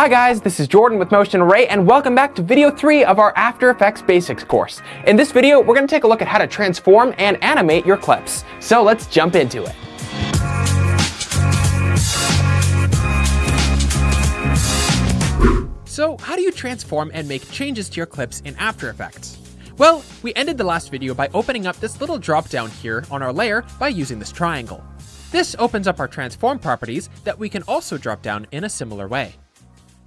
Hi guys, this is Jordan with Motion Array and welcome back to video 3 of our After Effects Basics course. In this video, we're going to take a look at how to transform and animate your clips. So let's jump into it. So how do you transform and make changes to your clips in After Effects? Well, we ended the last video by opening up this little drop down here on our layer by using this triangle. This opens up our transform properties that we can also drop down in a similar way.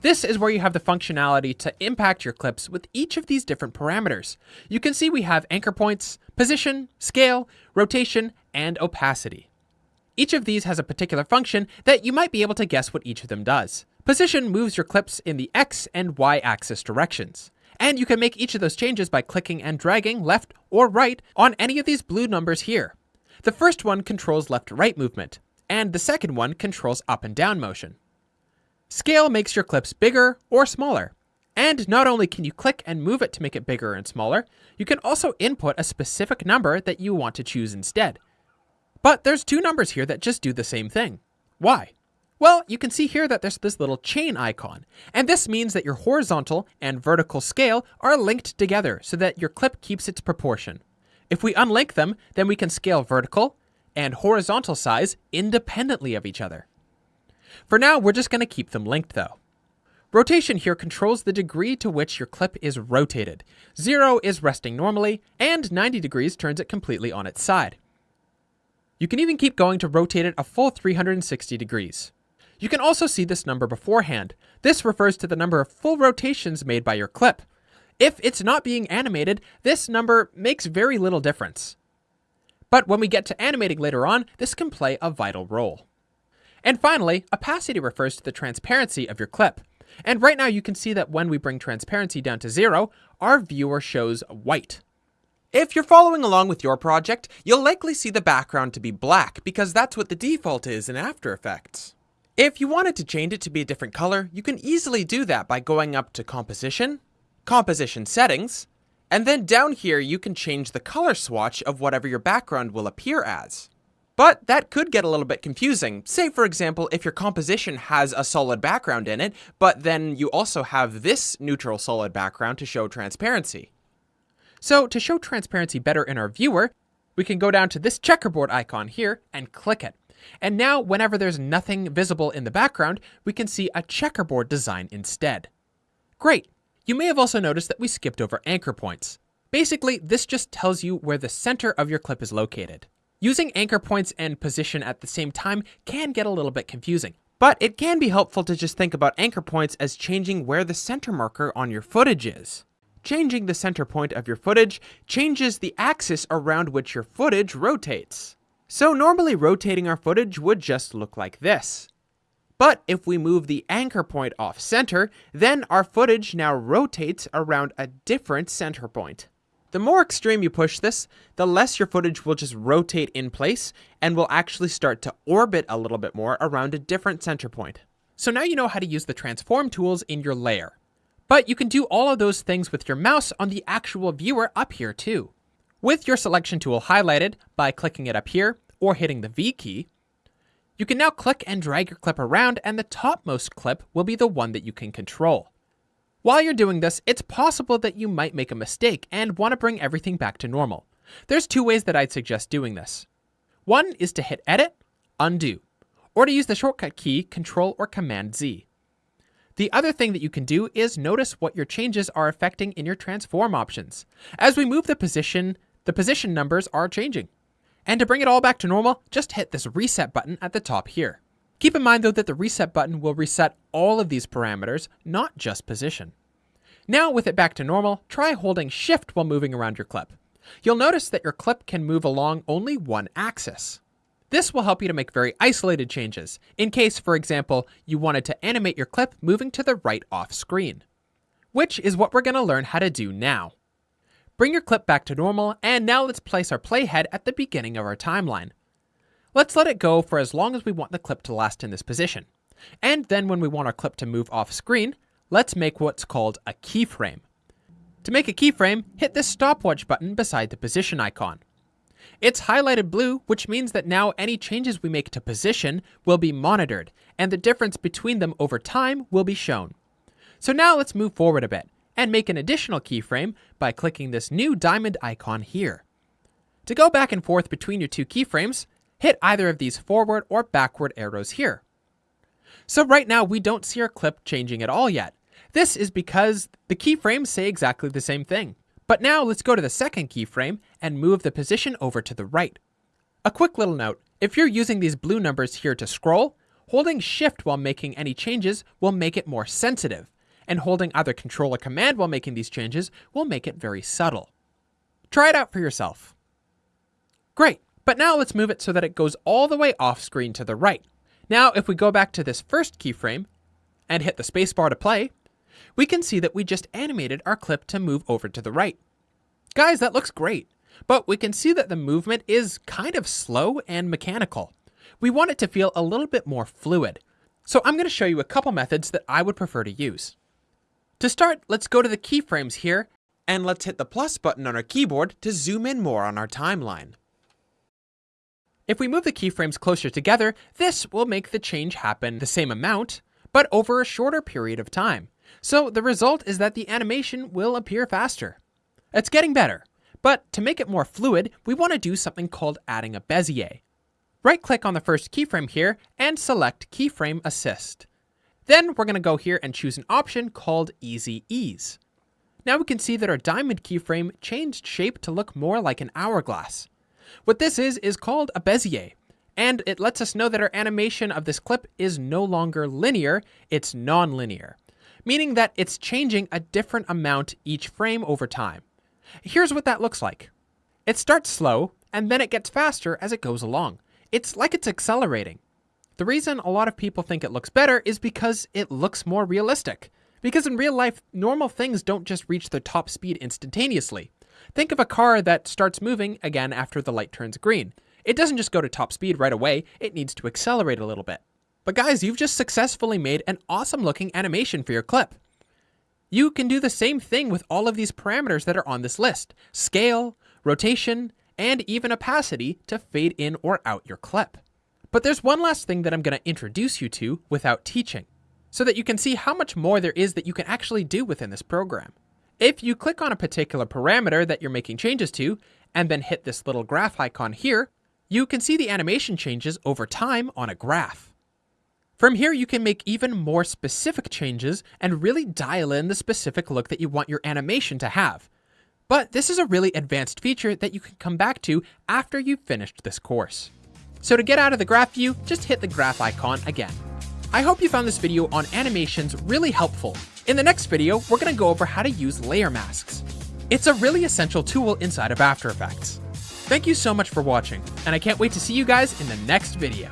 This is where you have the functionality to impact your clips with each of these different parameters. You can see we have anchor points, position, scale, rotation, and opacity. Each of these has a particular function that you might be able to guess what each of them does. Position moves your clips in the X and Y axis directions. And you can make each of those changes by clicking and dragging left or right on any of these blue numbers here. The first one controls left-right movement, and the second one controls up and down motion. Scale makes your clips bigger or smaller. And not only can you click and move it to make it bigger and smaller, you can also input a specific number that you want to choose instead. But there's two numbers here that just do the same thing. Why? Well, you can see here that there's this little chain icon, and this means that your horizontal and vertical scale are linked together so that your clip keeps its proportion. If we unlink them, then we can scale vertical and horizontal size independently of each other. For now, we're just going to keep them linked though. Rotation here controls the degree to which your clip is rotated. Zero is resting normally, and 90 degrees turns it completely on its side. You can even keep going to rotate it a full 360 degrees. You can also see this number beforehand. This refers to the number of full rotations made by your clip. If it's not being animated, this number makes very little difference. But when we get to animating later on, this can play a vital role. And finally, opacity refers to the transparency of your clip. And right now you can see that when we bring transparency down to zero, our viewer shows white. If you're following along with your project, you'll likely see the background to be black because that's what the default is in After Effects. If you wanted to change it to be a different color, you can easily do that by going up to Composition, composition settings, and then down here you can change the color swatch of whatever your background will appear as. But that could get a little bit confusing. Say for example, if your composition has a solid background in it, but then you also have this neutral solid background to show transparency. So to show transparency better in our viewer, we can go down to this checkerboard icon here and click it. And now whenever there's nothing visible in the background, we can see a checkerboard design instead. Great, you may have also noticed that we skipped over anchor points. Basically, this just tells you where the center of your clip is located. Using anchor points and position at the same time can get a little bit confusing, but it can be helpful to just think about anchor points as changing where the center marker on your footage is. Changing the center point of your footage changes the axis around which your footage rotates. So normally rotating our footage would just look like this. But if we move the anchor point off center, then our footage now rotates around a different center point. The more extreme you push this, the less your footage will just rotate in place and will actually start to orbit a little bit more around a different center point. So now you know how to use the transform tools in your layer. But you can do all of those things with your mouse on the actual viewer up here too. With your selection tool highlighted by clicking it up here or hitting the V key, you can now click and drag your clip around and the topmost clip will be the one that you can control. While you're doing this, it's possible that you might make a mistake and want to bring everything back to normal. There's two ways that I'd suggest doing this. One is to hit Edit, Undo, or to use the shortcut key Control or Command Z. The other thing that you can do is notice what your changes are affecting in your transform options. As we move the position, the position numbers are changing. And to bring it all back to normal, just hit this reset button at the top here. Keep in mind though that the reset button will reset all of these parameters, not just position. Now with it back to normal, try holding shift while moving around your clip. You'll notice that your clip can move along only one axis. This will help you to make very isolated changes, in case, for example, you wanted to animate your clip moving to the right off screen. Which is what we're going to learn how to do now. Bring your clip back to normal, and now let's place our playhead at the beginning of our timeline. Let's let it go for as long as we want the clip to last in this position. And then when we want our clip to move off screen, let's make what's called a keyframe. To make a keyframe, hit this stopwatch button beside the position icon. It's highlighted blue, which means that now any changes we make to position will be monitored, and the difference between them over time will be shown. So now let's move forward a bit and make an additional keyframe by clicking this new diamond icon here. To go back and forth between your two keyframes, hit either of these forward or backward arrows here. So right now we don't see our clip changing at all yet. This is because the keyframes say exactly the same thing. But now let's go to the second keyframe and move the position over to the right. A quick little note, if you're using these blue numbers here to scroll, holding shift while making any changes will make it more sensitive, and holding either control or command while making these changes will make it very subtle. Try it out for yourself. Great, but now let's move it so that it goes all the way off screen to the right. Now if we go back to this first keyframe and hit the spacebar to play, we can see that we just animated our clip to move over to the right. Guys, that looks great, but we can see that the movement is kind of slow and mechanical. We want it to feel a little bit more fluid. So I'm going to show you a couple methods that I would prefer to use. To start, let's go to the keyframes here, and let's hit the plus button on our keyboard to zoom in more on our timeline. If we move the keyframes closer together, this will make the change happen the same amount, but over a shorter period of time. So the result is that the animation will appear faster. It's getting better, but to make it more fluid, we want to do something called adding a Bezier. Right click on the first keyframe here and select Keyframe Assist. Then we're going to go here and choose an option called Easy Ease. Now we can see that our diamond keyframe changed shape to look more like an hourglass. What this is, is called a Bezier, and it lets us know that our animation of this clip is no longer linear, it's non-linear, meaning that it's changing a different amount each frame over time. Here's what that looks like. It starts slow, and then it gets faster as it goes along. It's like it's accelerating. The reason a lot of people think it looks better is because it looks more realistic. Because in real life, normal things don't just reach their top speed instantaneously. Think of a car that starts moving again after the light turns green. It doesn't just go to top speed right away, it needs to accelerate a little bit. But guys, you've just successfully made an awesome looking animation for your clip. You can do the same thing with all of these parameters that are on this list. Scale, rotation, and even opacity to fade in or out your clip. But there's one last thing that I'm going to introduce you to without teaching, so that you can see how much more there is that you can actually do within this program. If you click on a particular parameter that you're making changes to, and then hit this little graph icon here, you can see the animation changes over time on a graph. From here, you can make even more specific changes and really dial in the specific look that you want your animation to have. But this is a really advanced feature that you can come back to after you've finished this course. So to get out of the graph view, just hit the graph icon again. I hope you found this video on animations really helpful. In the next video, we're going to go over how to use layer masks. It's a really essential tool inside of After Effects. Thank you so much for watching, and I can't wait to see you guys in the next video.